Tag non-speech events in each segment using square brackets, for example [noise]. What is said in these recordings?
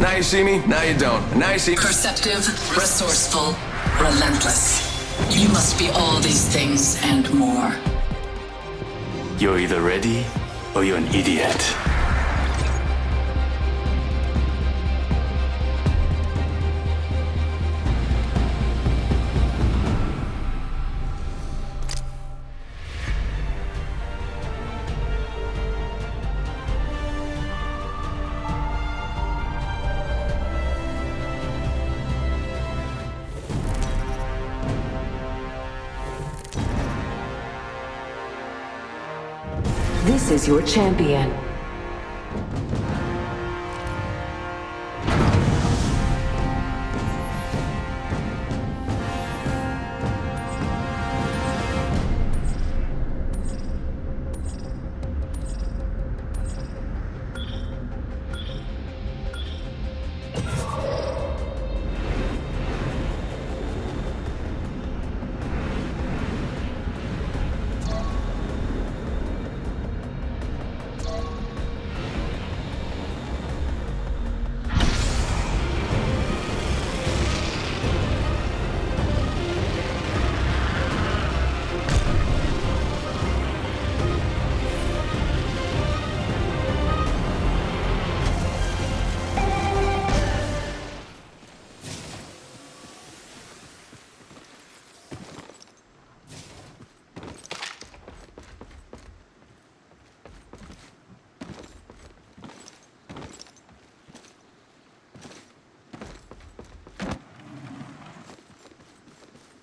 Now you see me, now you don't. Now you see Perceptive, resourceful, relentless. You must be all these things and more. You're either ready or you're an idiot. Is your champion.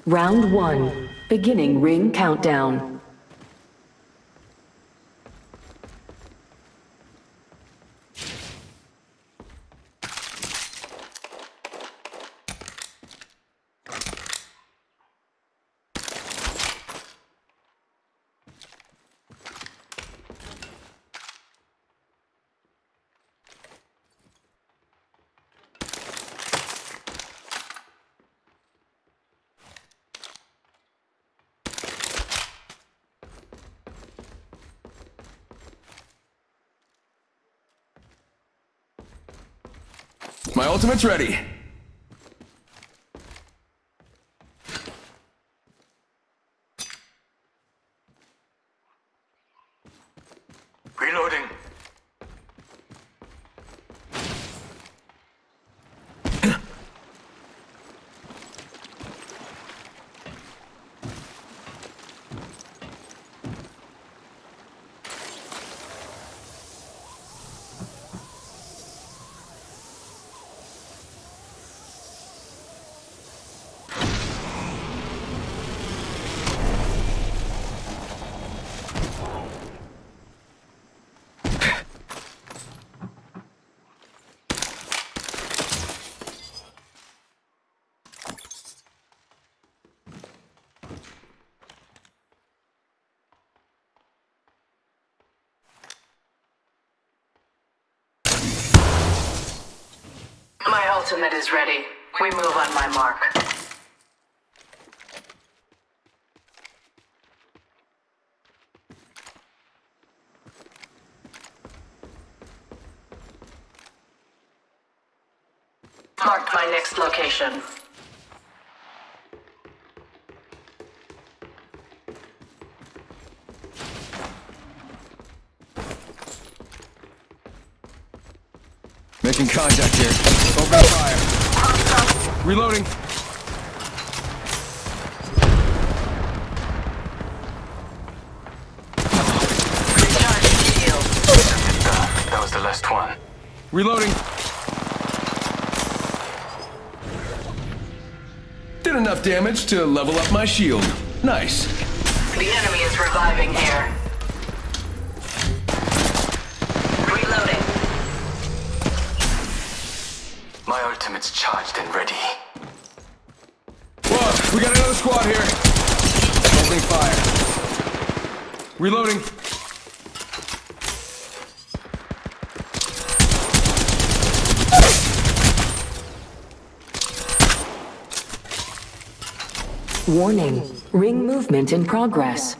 Round one. Beginning ring countdown. My ultimate's ready. Reloading. My ultimate is ready. We move on my mark. Marked my next location. Making contact here. Open fire. Reloading. Recharging shield. That was the last one. Reloading. Did enough damage to level up my shield. Nice. The enemy is reviving here. My ultimate's charged and ready. Whoa, we got another squad here. Opening fire. Reloading. Warning. Ring movement in progress.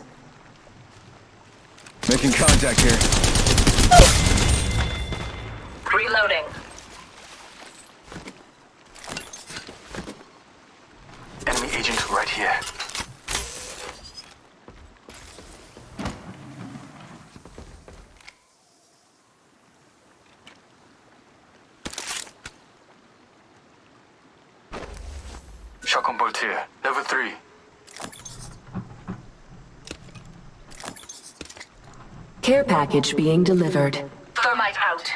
Making contact here. Reloading. here. Shotgun bolt here. Level 3. Care package being delivered. Thermite out.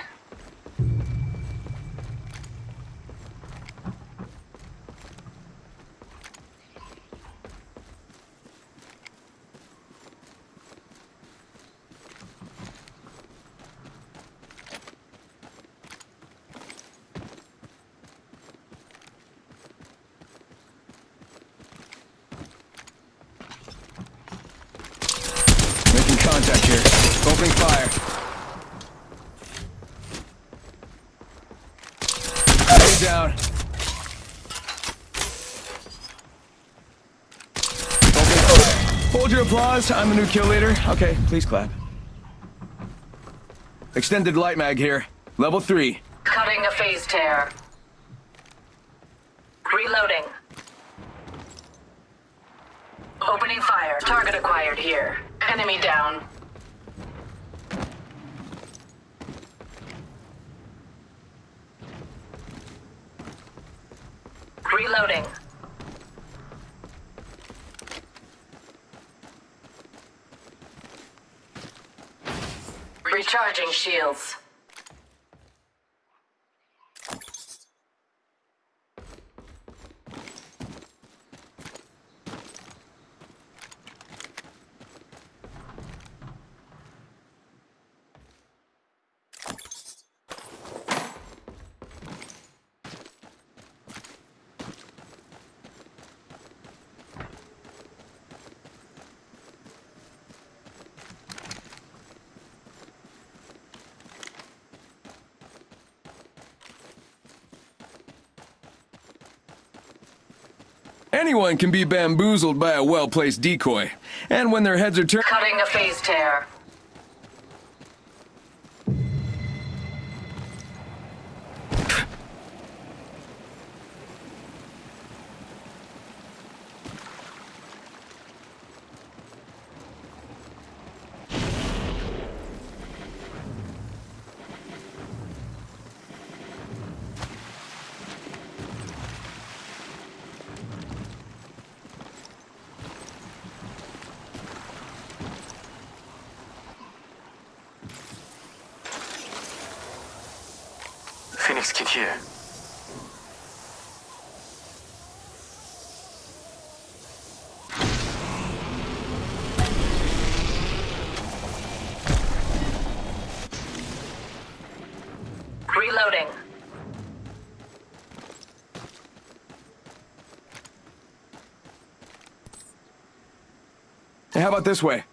Making contact here. Opening fire. Stay down. Opening fire. Hold your applause. I'm the new kill leader. Okay, please clap. Extended light mag here. Level 3. Cutting a phase tear. Reloading. Opening fire. Target acquired here. Enemy down. Reloading. Recharging shields. Anyone can be bamboozled by a well-placed decoy. And when their heads are turned... Cutting a phase tear. Phoenix kit here. Reloading. Hey, how about this way?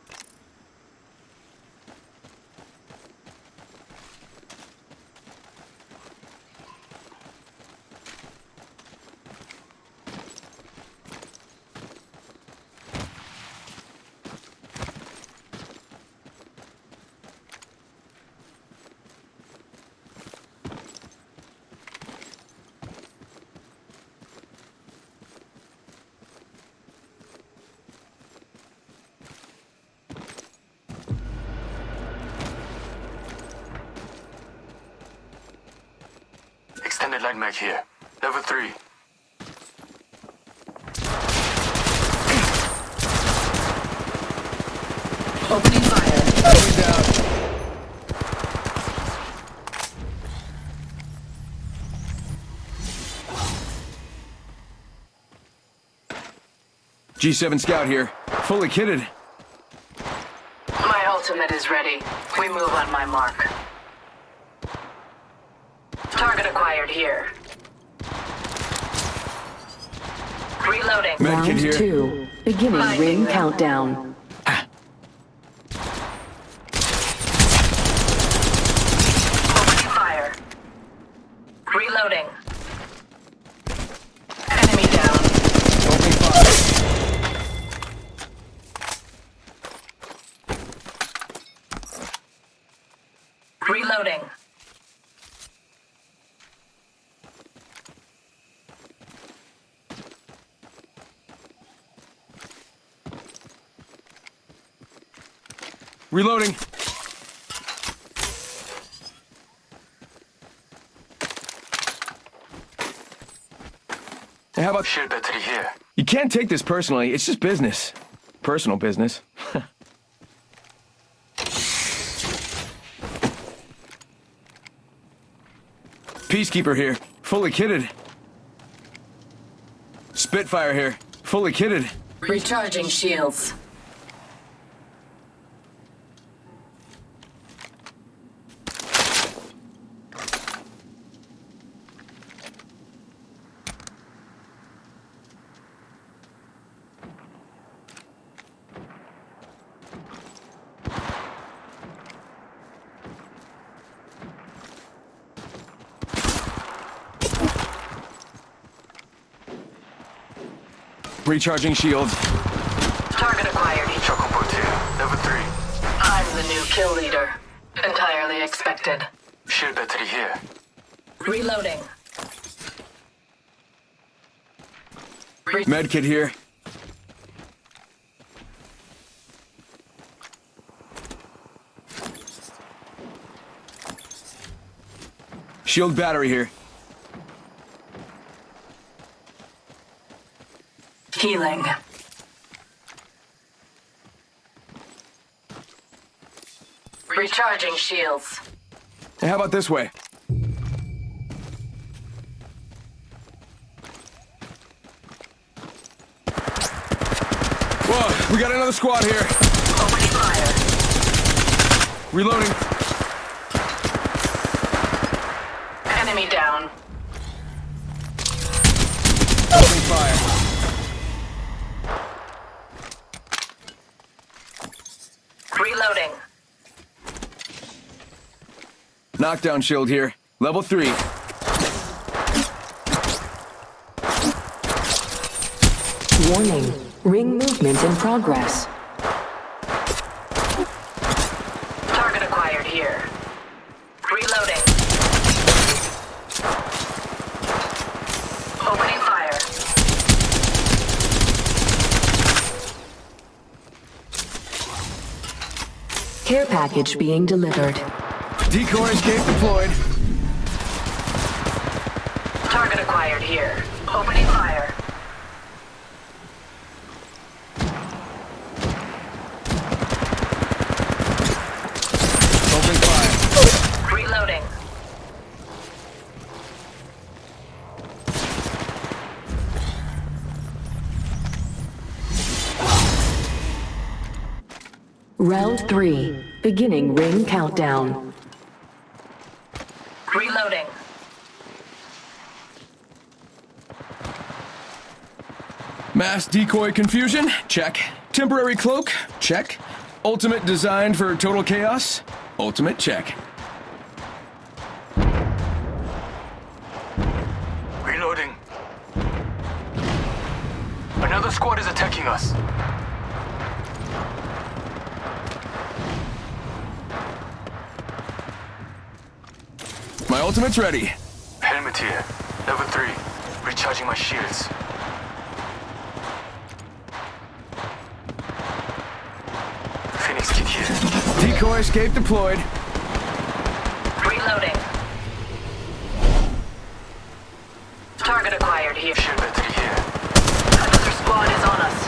Extended light mag here. Level 3. Opening fire. Enemy down. G7 Scout here. Fully kitted. My ultimate is ready. We move on my mark. Target here. Reloading. Medkit Round here. two. Beginning Finding ring them. countdown. Ah. Opening fire. Reloading. Enemy down. Opening fire. Reloading. Reloading. Hey, how about Shield battery here. You can't take this personally. It's just business. Personal business. [laughs] Peacekeeper here. Fully kitted. Spitfire here. Fully kitted. Recharging shields. Recharging shields. Target acquired. Shotgun bolt here. Level 3. I'm the new kill leader. Entirely expected. Shield battery here. Reloading. Medkit here. Shield battery here. Healing. Recharging shields. Hey, how about this way? Whoa, we got another squad here. Opening fire. Reloading. Enemy down. Opening fire. Reloading. Knockdown shield here. Level three. Warning. Ring movement in progress. Target acquired here. Reloading. Opening fire. Care package being delivered. Decoy escape deployed. Target acquired here. Opening fire. Opening fire. Reloading. Round three. Beginning ring countdown. Reloading. Mass decoy confusion? Check. Temporary cloak? Check. Ultimate designed for total chaos? Ultimate check. Reloading. Another squad is attacking us. My ultimate's ready. Helmet here. Level 3. Recharging my shields. Decoy escape deployed. Reloading. Target acquired here. Shield battery here. Another squad is on us.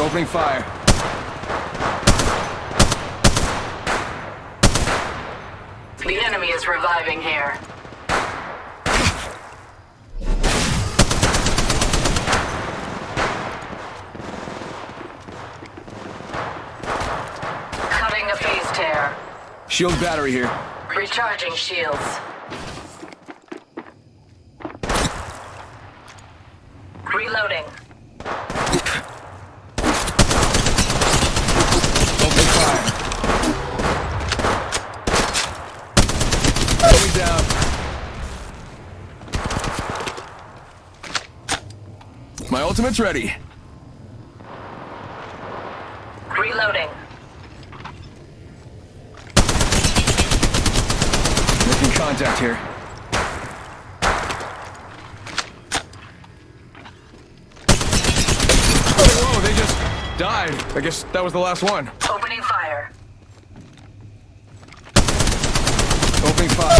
Opening fire. The enemy is reviving here. Cutting a phase tear. Shield battery here. Recharging shields. Reloading. Opening fire. Enemy down. My ultimate's ready. contact here. Oh, whoa, they just died. I guess that was the last one. Opening fire. Opening fire.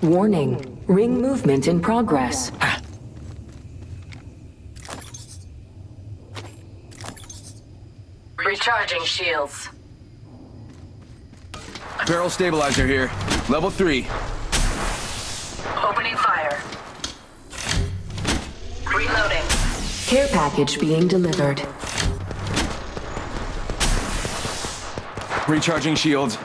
Warning. Ring movement in progress. Recharging shields. Barrel stabilizer here. Level three. Opening fire. Reloading. Care package being delivered. Recharging shields.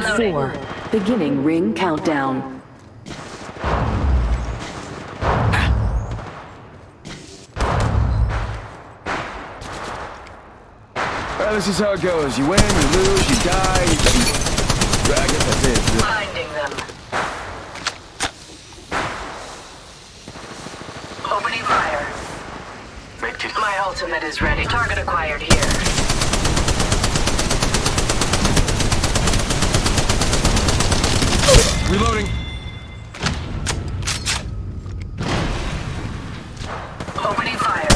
Fire. Round Reloading. four. Beginning ring countdown. Well, this is how it goes. You win, you lose, you die. You... I guess that's it. Finding them. Opening fire. It. My ultimate is ready. Target acquired here. Reloading. Opening fire.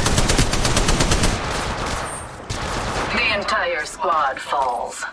The entire squad falls.